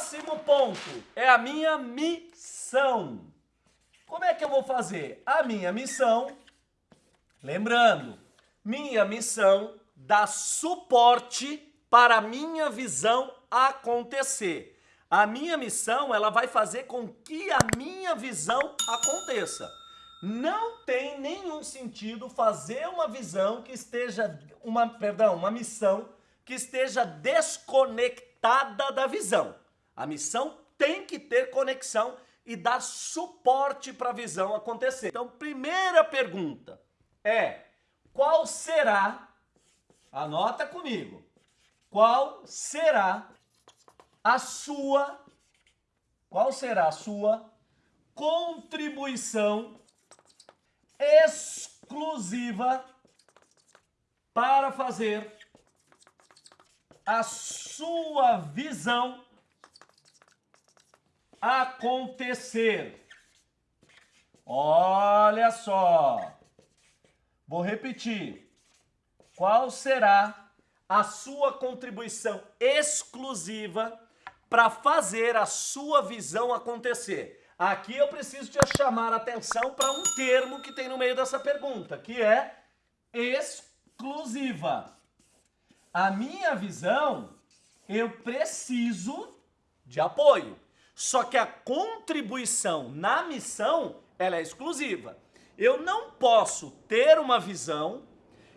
Próximo ponto é a minha missão. Como é que eu vou fazer? A minha missão, lembrando, minha missão dá suporte para a minha visão acontecer. A minha missão, ela vai fazer com que a minha visão aconteça. Não tem nenhum sentido fazer uma visão que esteja, uma, perdão, uma missão que esteja desconectada da visão. A missão tem que ter conexão e dar suporte para a visão acontecer. Então, primeira pergunta é, qual será, anota comigo, qual será a sua, qual será a sua contribuição exclusiva para fazer a sua visão acontecer. Olha só. Vou repetir. Qual será a sua contribuição exclusiva para fazer a sua visão acontecer? Aqui eu preciso te chamar a atenção para um termo que tem no meio dessa pergunta, que é exclusiva. A minha visão, eu preciso de apoio. Só que a contribuição na missão, ela é exclusiva. Eu não posso ter uma visão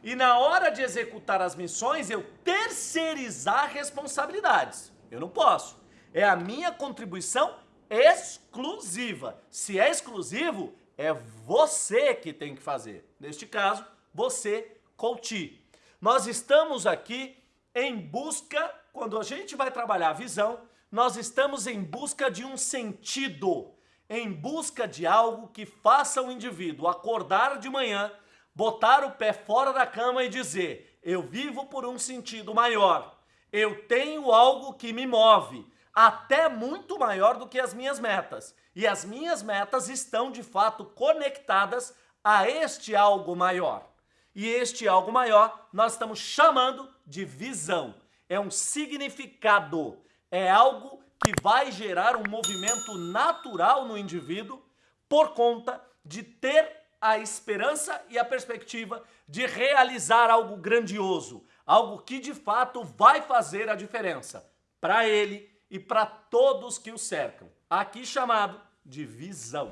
e na hora de executar as missões eu terceirizar responsabilidades. Eu não posso. É a minha contribuição exclusiva. Se é exclusivo, é você que tem que fazer. Neste caso, você, coach. Nós estamos aqui em busca, quando a gente vai trabalhar a visão, nós estamos em busca de um sentido, em busca de algo que faça o indivíduo acordar de manhã, botar o pé fora da cama e dizer: Eu vivo por um sentido maior, eu tenho algo que me move, até muito maior do que as minhas metas. E as minhas metas estão de fato conectadas a este algo maior. E este algo maior nós estamos chamando de visão. É um significado é algo que vai gerar um movimento natural no indivíduo por conta de ter a esperança e a perspectiva de realizar algo grandioso, algo que de fato vai fazer a diferença para ele e para todos que o cercam. Aqui chamado de visão.